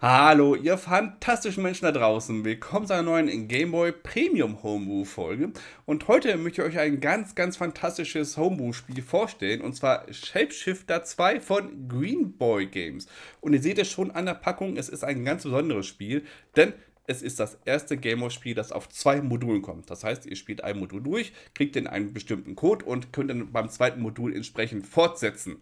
Hallo, ihr fantastischen Menschen da draußen. Willkommen zu einer neuen Game Boy Premium Homebrew Folge. Und heute möchte ich euch ein ganz, ganz fantastisches Homebrew-Spiel vorstellen. Und zwar Shapeshifter 2 von Green Boy Games. Und ihr seht es schon an der Packung, es ist ein ganz besonderes Spiel, denn es ist das erste Game Boy Spiel, das auf zwei Modulen kommt. Das heißt, ihr spielt ein Modul durch, kriegt dann einen bestimmten Code und könnt dann beim zweiten Modul entsprechend fortsetzen.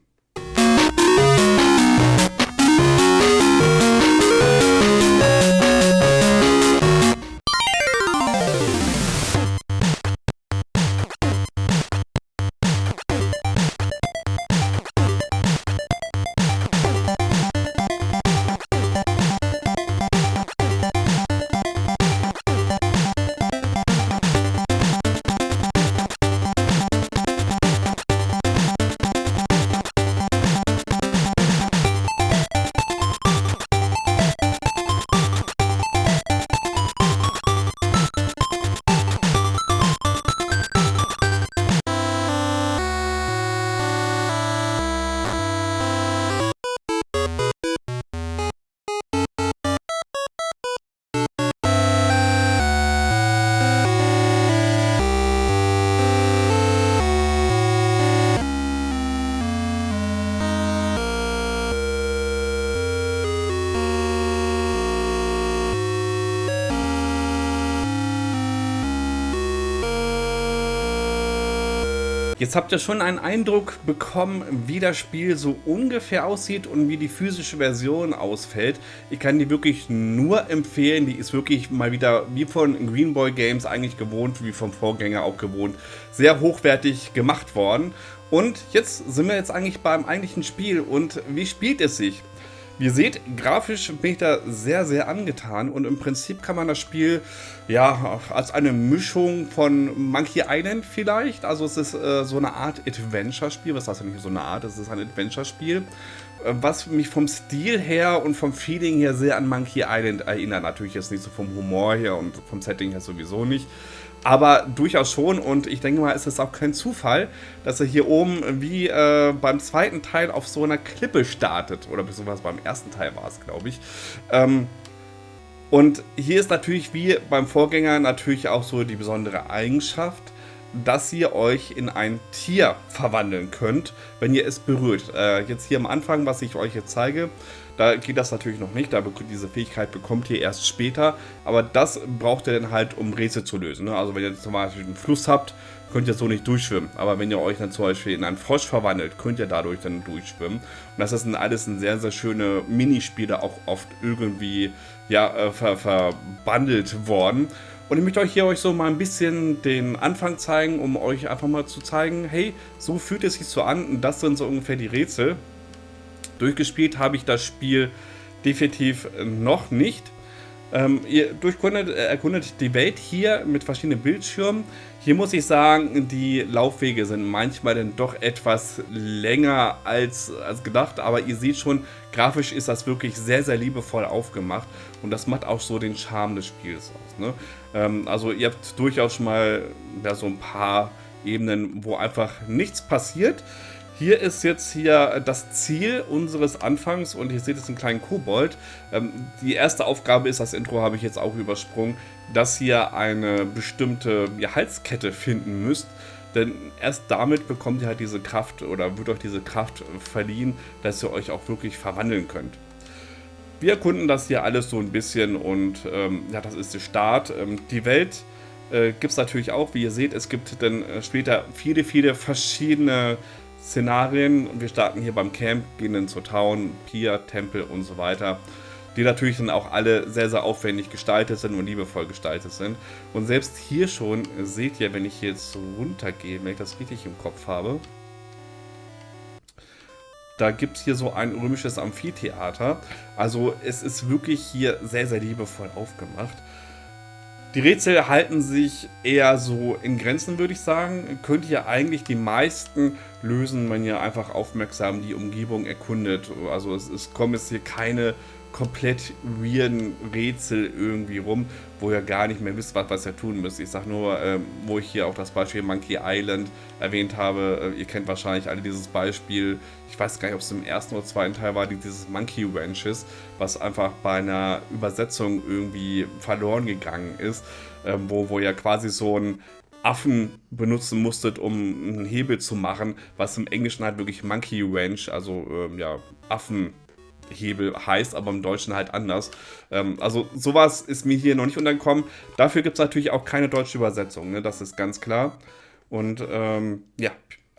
Jetzt habt ihr schon einen Eindruck bekommen, wie das Spiel so ungefähr aussieht und wie die physische Version ausfällt. Ich kann die wirklich nur empfehlen. Die ist wirklich mal wieder wie von Greenboy Games eigentlich gewohnt, wie vom Vorgänger auch gewohnt, sehr hochwertig gemacht worden. Und jetzt sind wir jetzt eigentlich beim eigentlichen Spiel. Und wie spielt es sich? Wie ihr seht, grafisch bin ich da sehr, sehr angetan und im Prinzip kann man das Spiel ja als eine Mischung von Monkey Island vielleicht, also es ist äh, so eine Art Adventure-Spiel, was heißt ja nicht so eine Art, es ist ein Adventure-Spiel, äh, was mich vom Stil her und vom Feeling her sehr an Monkey Island erinnert. Natürlich jetzt nicht so vom Humor her und vom Setting her sowieso nicht aber durchaus schon und ich denke mal, es ist auch kein Zufall, dass er hier oben wie äh, beim zweiten Teil auf so einer Klippe startet. Oder beziehungsweise beim ersten Teil war es, glaube ich. Ähm, und hier ist natürlich wie beim Vorgänger natürlich auch so die besondere Eigenschaft, dass ihr euch in ein Tier verwandeln könnt, wenn ihr es berührt. Äh, jetzt hier am Anfang, was ich euch jetzt zeige, da geht das natürlich noch nicht, da diese Fähigkeit bekommt ihr erst später, aber das braucht ihr dann halt, um Rätsel zu lösen. Ne? Also wenn ihr zum Beispiel einen Fluss habt, könnt ihr so nicht durchschwimmen, aber wenn ihr euch dann zum Beispiel in einen Frosch verwandelt, könnt ihr dadurch dann durchschwimmen. Und das sind alles ein sehr, sehr schöne Minispiele, auch oft irgendwie ja, äh, ver verbandelt worden. Und ich möchte euch hier euch so mal ein bisschen den Anfang zeigen, um euch einfach mal zu zeigen, hey, so fühlt es sich so an und das sind so ungefähr die Rätsel. Durchgespielt habe ich das Spiel definitiv noch nicht. Ähm, ihr durchkundet, äh, erkundet die Welt hier mit verschiedenen Bildschirmen. Hier muss ich sagen, die Laufwege sind manchmal dann doch etwas länger als, als gedacht, aber ihr seht schon, grafisch ist das wirklich sehr, sehr liebevoll aufgemacht und das macht auch so den Charme des Spiels aus. Ne? Ähm, also ihr habt durchaus schon mal ja, so ein paar Ebenen, wo einfach nichts passiert. Hier ist jetzt hier das Ziel unseres Anfangs und ihr seht es einen kleinen Kobold. Ähm, die erste Aufgabe ist, das Intro habe ich jetzt auch übersprungen, dass ihr eine bestimmte Halskette finden müsst. Denn erst damit bekommt ihr halt diese Kraft oder wird euch diese Kraft verliehen, dass ihr euch auch wirklich verwandeln könnt. Wir erkunden das hier alles so ein bisschen und ähm, ja, das ist der Start. Ähm, die Welt äh, gibt es natürlich auch, wie ihr seht, es gibt dann äh, später viele, viele verschiedene Szenarien. Wir starten hier beim Camp, gehen dann zur Town, Pier, Tempel und so weiter. Die natürlich dann auch alle sehr, sehr aufwendig gestaltet sind und liebevoll gestaltet sind. Und selbst hier schon seht ihr, wenn ich jetzt runtergehe, wenn ich das richtig im Kopf habe, da gibt es hier so ein römisches Amphitheater. Also es ist wirklich hier sehr, sehr liebevoll aufgemacht. Die Rätsel halten sich eher so in Grenzen, würde ich sagen. Könnt ihr eigentlich die meisten lösen, wenn ihr einfach aufmerksam die Umgebung erkundet. Also es, es kommen jetzt hier keine komplett weirden Rätsel irgendwie rum, wo ihr gar nicht mehr wisst, was, was ihr tun müsst. Ich sag nur, ähm, wo ich hier auch das Beispiel Monkey Island erwähnt habe. Äh, ihr kennt wahrscheinlich alle dieses Beispiel. Ich weiß gar nicht, ob es im ersten oder zweiten Teil war, dieses Monkey Ranches, was einfach bei einer Übersetzung irgendwie verloren gegangen ist, ähm, wo, wo ihr quasi so ein Affen benutzen musstet, um einen Hebel zu machen, was im Englischen halt wirklich Monkey Ranch, also ähm, ja, Affenhebel heißt, aber im Deutschen halt anders. Ähm, also sowas ist mir hier noch nicht untergekommen. Dafür gibt es natürlich auch keine deutsche Übersetzung, ne? das ist ganz klar. Und ähm, ja,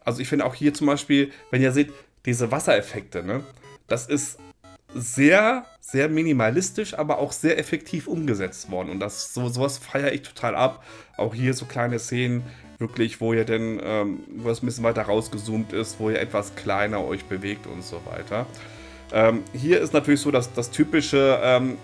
also ich finde auch hier zum Beispiel, wenn ihr seht, diese Wassereffekte, ne? das ist sehr, sehr minimalistisch, aber auch sehr effektiv umgesetzt worden. Und das so, sowas feiere ich total ab. Auch hier so kleine Szenen, wirklich, wo ihr denn, ähm, wo es ein bisschen weiter rausgezoomt ist, wo ihr etwas kleiner euch bewegt und so weiter. Ähm, hier ist natürlich so dass das typische, ähm,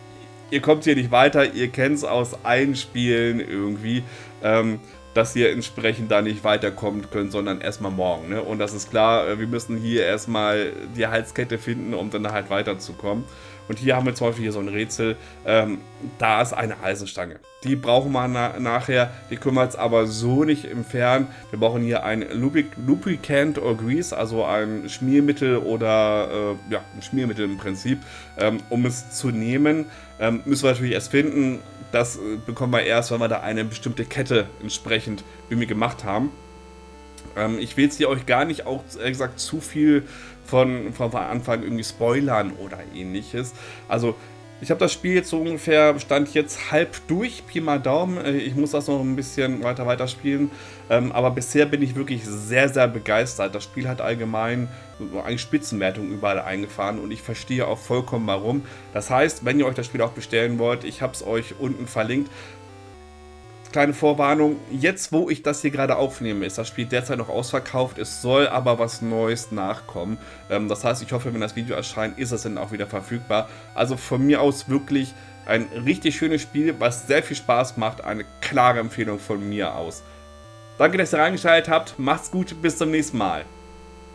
ihr kommt hier nicht weiter, ihr kennt es aus allen Spielen irgendwie. Ähm, dass ihr entsprechend da nicht weiterkommen könnt, sondern erstmal morgen. Ne? Und das ist klar, äh, wir müssen hier erstmal die Halskette finden, um dann halt weiterzukommen. Und hier haben wir zum Beispiel hier so ein Rätsel. Ähm, da ist eine Eisenstange. Die brauchen wir na nachher. Die können wir jetzt aber so nicht entfernen. Wir brauchen hier ein Lubric Lubricant or Grease, also ein Schmiermittel oder äh, ja, ein Schmiermittel im Prinzip, ähm, um es zu nehmen. Ähm, müssen wir natürlich erst finden. Das äh, bekommen wir erst, wenn wir da eine bestimmte Kette entsprechend wie wir gemacht haben. Ähm, ich will jetzt hier euch gar nicht auch, ehrlich gesagt, zu viel von, von Anfang irgendwie spoilern oder ähnliches. Also ich habe das Spiel jetzt so ungefähr, stand jetzt halb durch, Pi mal Daumen. Äh, ich muss das noch ein bisschen weiter weiterspielen. Ähm, aber bisher bin ich wirklich sehr, sehr begeistert. Das Spiel hat allgemein eine Spitzenwertung überall eingefahren und ich verstehe auch vollkommen warum. Das heißt, wenn ihr euch das Spiel auch bestellen wollt, ich habe es euch unten verlinkt kleine Vorwarnung, jetzt wo ich das hier gerade aufnehme, ist das Spiel derzeit noch ausverkauft, es soll aber was Neues nachkommen. Ähm, das heißt, ich hoffe, wenn das Video erscheint, ist es dann auch wieder verfügbar. Also von mir aus wirklich ein richtig schönes Spiel, was sehr viel Spaß macht, eine klare Empfehlung von mir aus. Danke, dass ihr reingeschaltet habt, macht's gut, bis zum nächsten Mal.